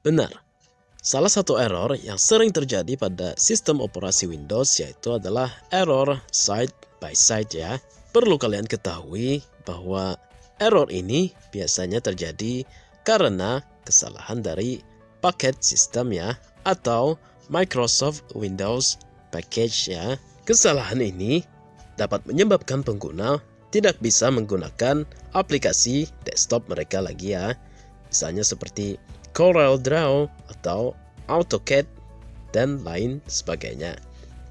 Benar. Salah satu error yang sering terjadi pada sistem operasi Windows yaitu adalah error side by side ya. Perlu kalian ketahui bahwa error ini biasanya terjadi karena kesalahan dari paket sistem ya atau Microsoft Windows Package ya. Kesalahan ini dapat menyebabkan pengguna tidak bisa menggunakan aplikasi desktop mereka lagi ya. Misalnya seperti Corel Draw atau AutoCAD dan lain sebagainya.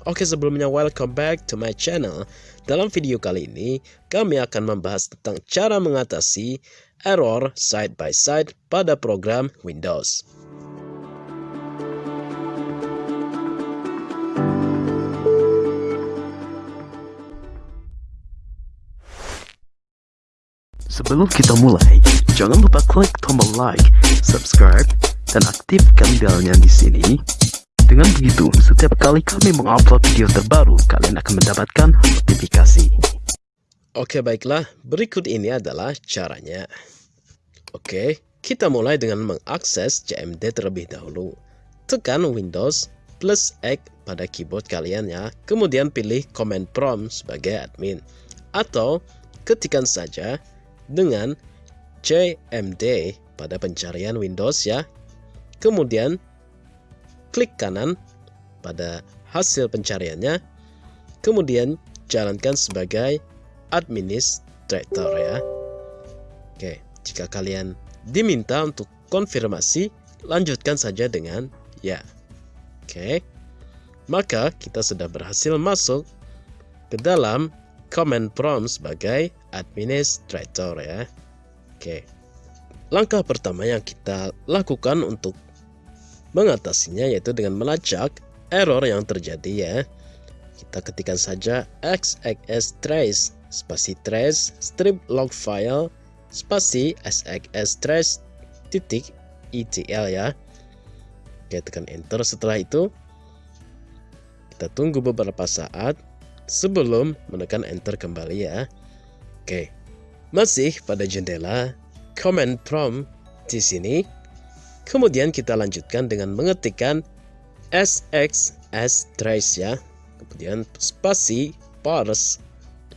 Oke sebelumnya welcome back to my channel. Dalam video kali ini kami akan membahas tentang cara mengatasi error side by side pada program Windows. Sebelum kita mulai, jangan lupa klik tombol like, subscribe, dan aktifkan belnya di sini. Dengan begitu, setiap kali kami mengupload video terbaru, kalian akan mendapatkan notifikasi. Oke baiklah, berikut ini adalah caranya. Oke, kita mulai dengan mengakses CMD terlebih dahulu. Tekan Windows plus X pada keyboard kalian ya. Kemudian pilih Command Prompt sebagai admin. Atau ketikkan saja dengan CMD pada pencarian Windows ya. Kemudian klik kanan pada hasil pencariannya. Kemudian jalankan sebagai administrator ya. Oke, jika kalian diminta untuk konfirmasi, lanjutkan saja dengan ya. Oke. Maka kita sudah berhasil masuk ke dalam command prompt sebagai administrator ya. Oke. Langkah pertama yang kita lakukan untuk mengatasinya yaitu dengan melacak error yang terjadi ya. Kita ketikkan saja xxs trace spasi trace strip log file spasi xxs trace titik etl ya. Oke, tekan enter setelah itu kita tunggu beberapa saat sebelum menekan enter kembali ya. Oke. Masih pada jendela command prompt di sini Kemudian kita lanjutkan dengan mengetikkan sxs trace ya. Kemudian spasi parse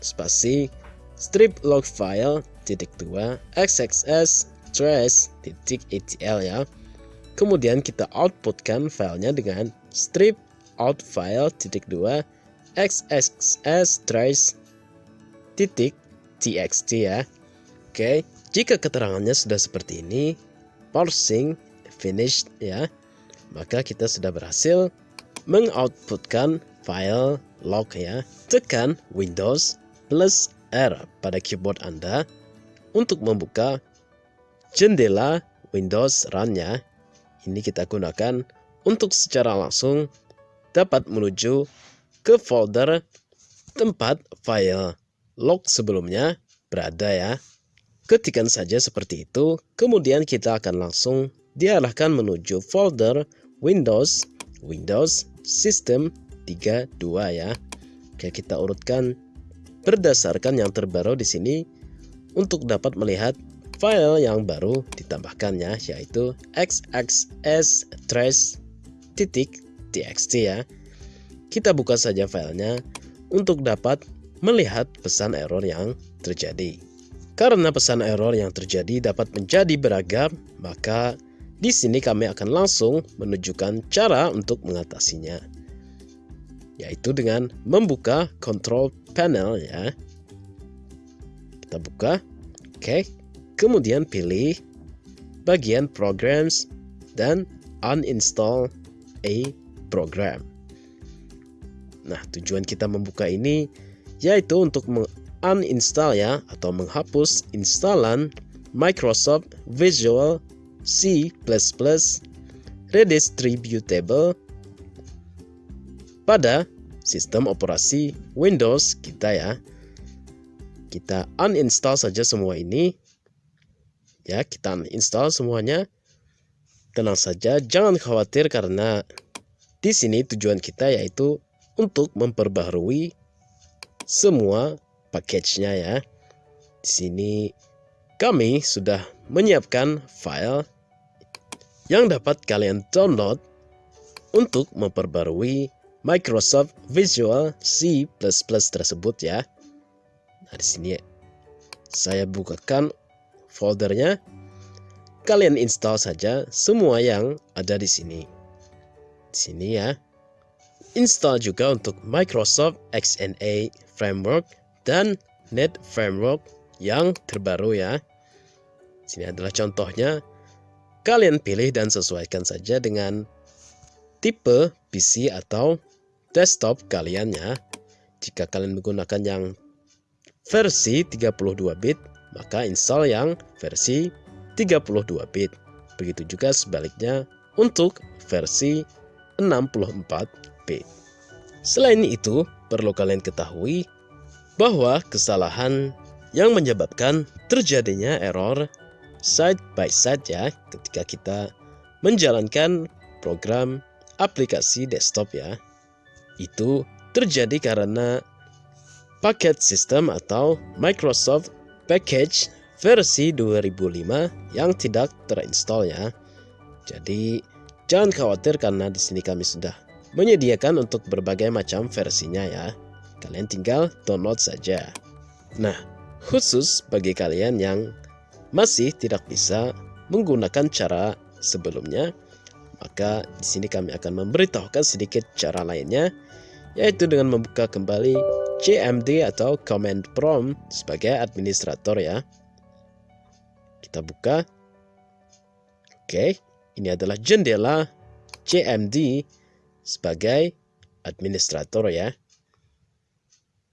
spasi strip log file titik dua xxs trace titik etl ya. Kemudian kita outputkan filenya dengan strip out file titik dua xxs trace titik txt ya. Oke, jika keterangannya sudah seperti ini, parsing finished ya maka kita sudah berhasil mengoutputkan file log ya tekan Windows plus R pada keyboard Anda untuk membuka jendela Windows Run ya ini kita gunakan untuk secara langsung dapat menuju ke folder tempat file log sebelumnya berada ya ketikkan saja seperti itu kemudian kita akan langsung diarahkan menuju folder Windows Windows System 32 ya. Oke, kita urutkan berdasarkan yang terbaru di sini untuk dapat melihat file yang baru ditambahkannya yaitu xxs trace titik txt ya. Kita buka saja filenya untuk dapat melihat pesan error yang terjadi. Karena pesan error yang terjadi dapat menjadi beragam, maka di sini kami akan langsung menunjukkan cara untuk mengatasinya. Yaitu dengan membuka control panel ya. Kita buka. Oke. Kemudian pilih bagian programs dan uninstall a program. Nah, tujuan kita membuka ini yaitu untuk uninstall ya atau menghapus instalan Microsoft Visual C++ redistributable pada sistem operasi Windows kita ya. Kita uninstall saja semua ini. Ya, kita uninstall semuanya. Tenang saja, jangan khawatir karena di sini tujuan kita yaitu untuk memperbaharui semua package-nya ya. Di sini kami sudah menyiapkan file yang dapat kalian download untuk memperbarui Microsoft Visual C++ tersebut ya. Nah, di sini saya bukakan foldernya. Kalian install saja semua yang ada di sini. Di sini ya. Install juga untuk Microsoft XNA Framework dan Net Framework yang terbaru ya. Sini adalah contohnya. Kalian pilih dan sesuaikan saja dengan tipe PC atau desktop kalian ya. Jika kalian menggunakan yang versi 32 bit, maka install yang versi 32 bit. Begitu juga sebaliknya untuk versi 64 bit. Selain itu, perlu kalian ketahui bahwa kesalahan yang menyebabkan terjadinya error side by side ya ketika kita menjalankan program aplikasi desktop ya itu terjadi karena paket sistem atau Microsoft Package versi 2005 yang tidak terinstall ya. Jadi jangan khawatir karena di sini kami sudah menyediakan untuk berbagai macam versinya ya. Kalian tinggal download saja. Nah, khusus bagi kalian yang masih tidak bisa menggunakan cara sebelumnya, maka di sini kami akan memberitahukan sedikit cara lainnya, yaitu dengan membuka kembali CMD atau Command Prompt sebagai administrator ya. Kita buka. Oke, ini adalah jendela CMD sebagai administrator ya.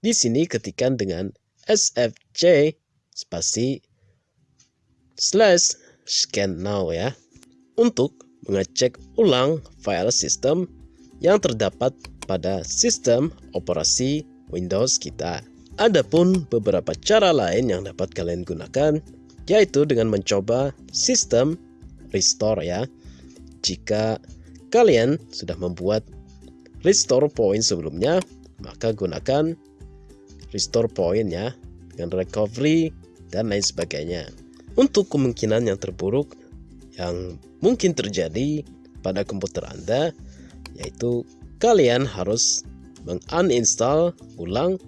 Di sini ketikan dengan SFC spasi slash scan now ya untuk mengecek ulang file sistem yang terdapat pada sistem operasi Windows kita. Adapun beberapa cara lain yang dapat kalian gunakan yaitu dengan mencoba sistem restore ya. Jika kalian sudah membuat restore point sebelumnya, maka gunakan restore point ya dengan recovery dan lain sebagainya. Untuk kemungkinan yang terburuk yang mungkin terjadi pada komputer Anda yaitu kalian harus menguninstall ulang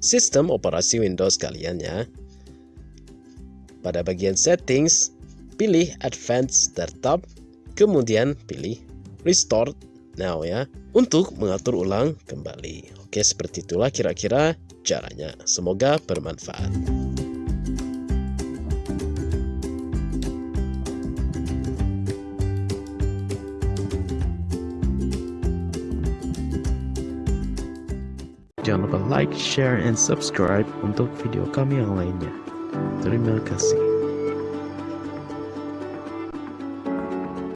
sistem operasi Windows kalian ya. Pada bagian settings, pilih Advanced Startup, kemudian pilih Restore Now ya, untuk mengatur ulang kembali. Oke, seperti itulah kira-kira caranya. Semoga bermanfaat. Jangan lupa like, share, and subscribe untuk video kami yang lainnya. Terima kasih.